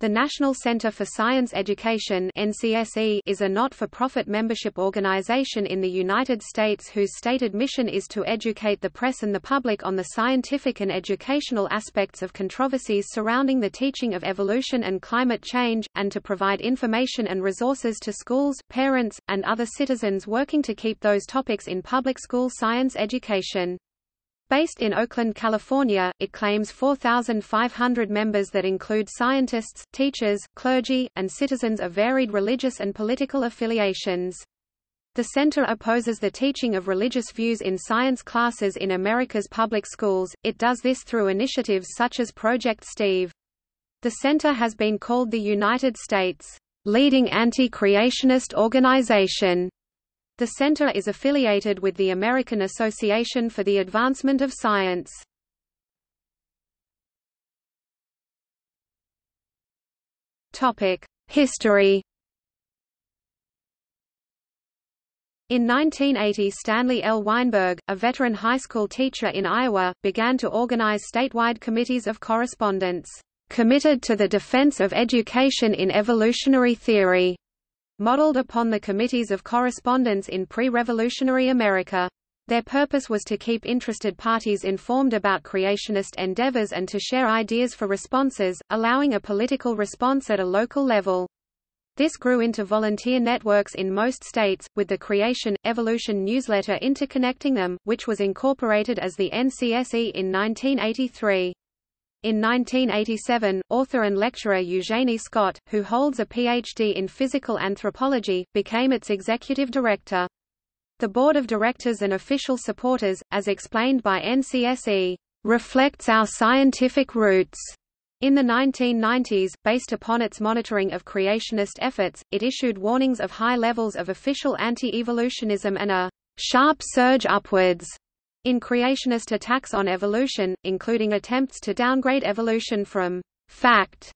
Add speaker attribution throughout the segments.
Speaker 1: The National Center for Science Education NCSE is a not-for-profit membership organization in the United States whose stated mission is to educate the press and the public on the scientific and educational aspects of controversies surrounding the teaching of evolution and climate change, and to provide information and resources to schools, parents, and other citizens working to keep those topics in public school science education. Based in Oakland, California, it claims 4,500 members that include scientists, teachers, clergy, and citizens of varied religious and political affiliations. The center opposes the teaching of religious views in science classes in America's public schools, it does this through initiatives such as Project Steve. The center has been called the United States' leading anti-creationist organization the center is affiliated with the American Association for the Advancement of Science. History In 1980 Stanley L. Weinberg, a veteran high school teacher in Iowa, began to organize statewide committees of correspondence, "...committed to the defense of education in evolutionary theory." Modeled upon the committees of correspondence in pre-revolutionary America. Their purpose was to keep interested parties informed about creationist endeavors and to share ideas for responses, allowing a political response at a local level. This grew into volunteer networks in most states, with the Creation, Evolution newsletter interconnecting them, which was incorporated as the NCSE in 1983. In 1987, author and lecturer Eugenie Scott, who holds a Ph.D. in physical anthropology, became its executive director. The board of directors and official supporters, as explained by NCSE, reflects our scientific roots. In the 1990s, based upon its monitoring of creationist efforts, it issued warnings of high levels of official anti-evolutionism and a sharp surge upwards in creationist attacks on evolution, including attempts to downgrade evolution from fact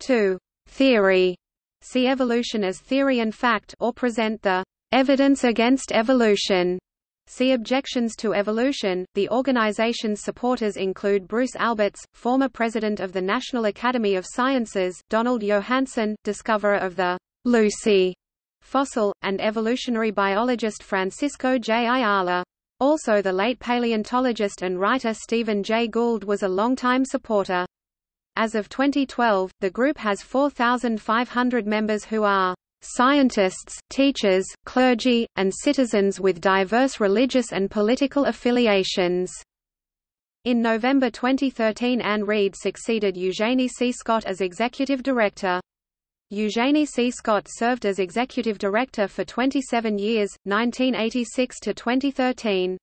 Speaker 1: to theory, see evolution as theory and fact or present the evidence against evolution. See Objections to Evolution. The organization's supporters include Bruce Alberts, former president of the National Academy of Sciences, Donald Johanson, discoverer of the Lucy fossil, and evolutionary biologist Francisco J. Ayala. Also the late paleontologist and writer Stephen Jay Gould was a longtime supporter. As of 2012, the group has 4,500 members who are scientists, teachers, clergy, and citizens with diverse religious and political affiliations. In November 2013 Ann Reid succeeded Eugenie C. Scott as executive director. Eugenie C. Scott served as executive director for 27 years, 1986 to 2013.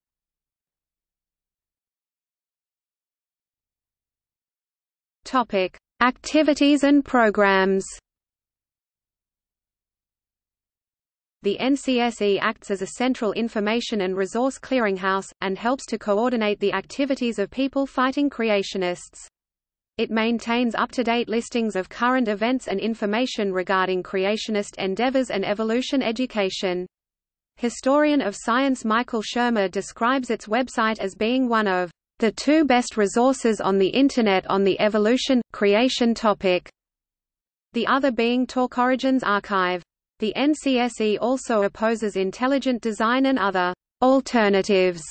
Speaker 1: Topic: Activities and programs. The NCSE acts as a central information and resource clearinghouse, and helps to coordinate the activities of people fighting creationists. It maintains up-to-date listings of current events and information regarding creationist endeavors and evolution education. Historian of science Michael Shermer describes its website as being one of the two best resources on the Internet on the evolution, creation topic, the other being Talk Origins Archive. The NCSE also opposes intelligent design and other alternatives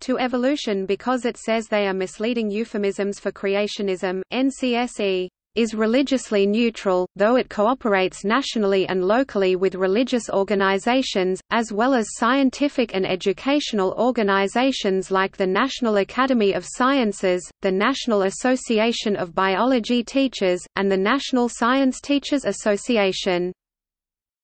Speaker 1: to evolution because it says they are misleading euphemisms for creationism. NCSE is religiously neutral, though it cooperates nationally and locally with religious organizations, as well as scientific and educational organizations like the National Academy of Sciences, the National Association of Biology Teachers, and the National Science Teachers Association.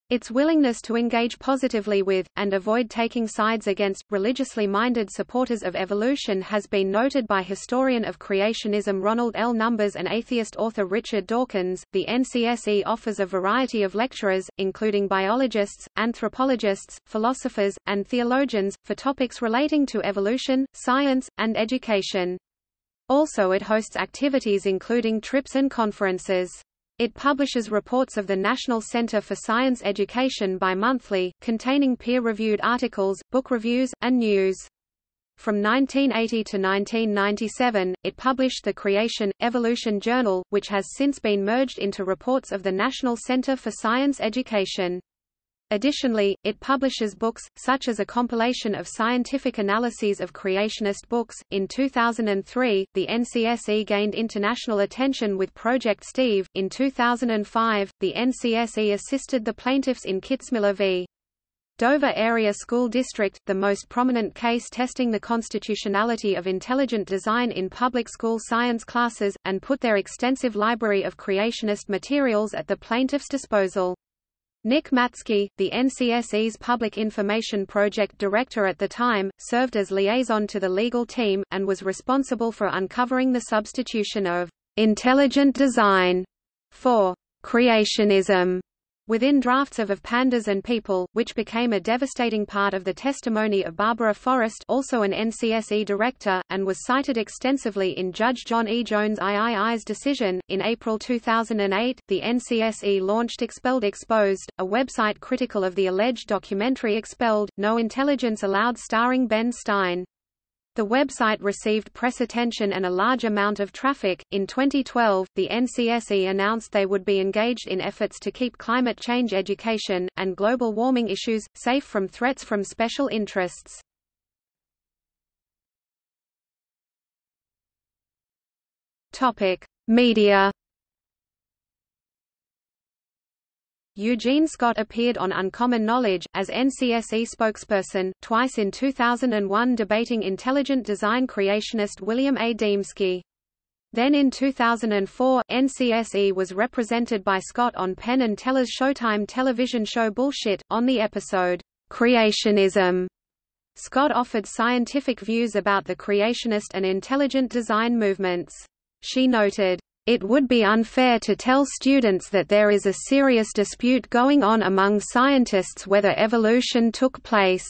Speaker 1: Its willingness to engage positively with, and avoid taking sides against, religiously minded supporters of evolution has been noted by historian of creationism Ronald L. Numbers and atheist author Richard Dawkins. The NCSE offers a variety of lecturers, including biologists, anthropologists, philosophers, and theologians, for topics relating to evolution, science, and education. Also it hosts activities including trips and conferences. It publishes reports of the National Center for Science Education bi-monthly, containing peer-reviewed articles, book reviews, and news. From 1980 to 1997, it published the Creation, Evolution Journal, which has since been merged into reports of the National Center for Science Education. Additionally, it publishes books, such as a compilation of scientific analyses of creationist books. In 2003, the NCSE gained international attention with Project Steve. In 2005, the NCSE assisted the plaintiffs in Kitzmiller v. Dover Area School District, the most prominent case testing the constitutionality of intelligent design in public school science classes, and put their extensive library of creationist materials at the plaintiff's disposal. Nick Matzke, the NCSE's Public Information Project director at the time, served as liaison to the legal team, and was responsible for uncovering the substitution of intelligent design for creationism within drafts of Of Pandas and People, which became a devastating part of the testimony of Barbara Forrest also an NCSE director, and was cited extensively in Judge John E. Jones III's decision. In April 2008, the NCSE launched Expelled Exposed, a website critical of the alleged documentary Expelled, No Intelligence Allowed starring Ben Stein. The website received press attention and a large amount of traffic. In 2012, the NCSE announced they would be engaged in efforts to keep climate change education, and global warming issues, safe from threats from special interests. Topic: Media Eugene Scott appeared on Uncommon Knowledge, as NCSE spokesperson, twice in 2001 debating intelligent design creationist William A. Dembski. Then in 2004, NCSE was represented by Scott on Penn and Teller's Showtime television show Bullshit, on the episode, Creationism. Scott offered scientific views about the creationist and intelligent design movements. She noted, it would be unfair to tell students that there is a serious dispute going on among scientists whether evolution took place.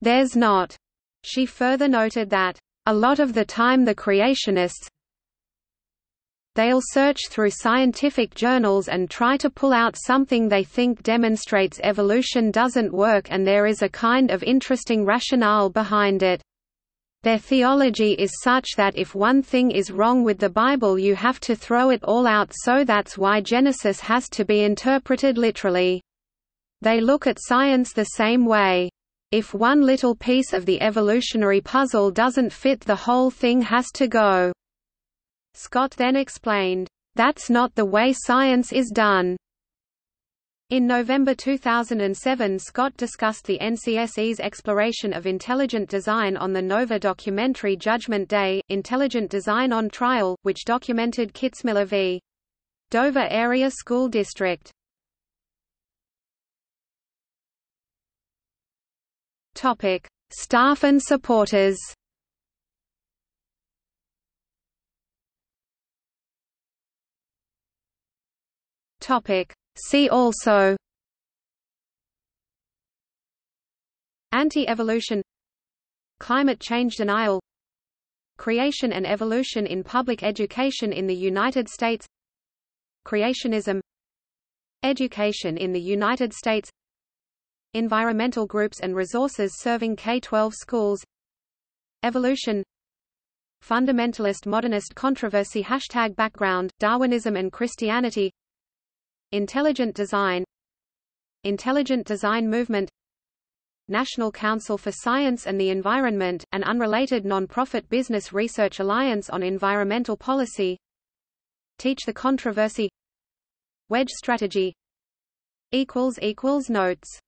Speaker 1: There's not. She further noted that, a lot of the time the creationists, they'll search through scientific journals and try to pull out something they think demonstrates evolution doesn't work and there is a kind of interesting rationale behind it. Their theology is such that if one thing is wrong with the Bible you have to throw it all out so that's why Genesis has to be interpreted literally. They look at science the same way. If one little piece of the evolutionary puzzle doesn't fit the whole thing has to go." Scott then explained, "That's not the way science is done. In November 2007 Scott discussed the NCSE's exploration of intelligent design on the Nova documentary Judgment Day, Intelligent Design on Trial, which documented Kitzmiller v. Dover Area School District. Topic: Staff and supporters. Topic: See also Anti-evolution Climate change denial Creation and evolution in public education in the United States Creationism Education in the United States Environmental groups and resources serving K-12 schools Evolution Fundamentalist modernist controversy Hashtag background, Darwinism and Christianity Intelligent Design Intelligent Design Movement National Council for Science and the Environment, an unrelated non-profit business research alliance on environmental policy Teach the Controversy Wedge Strategy Notes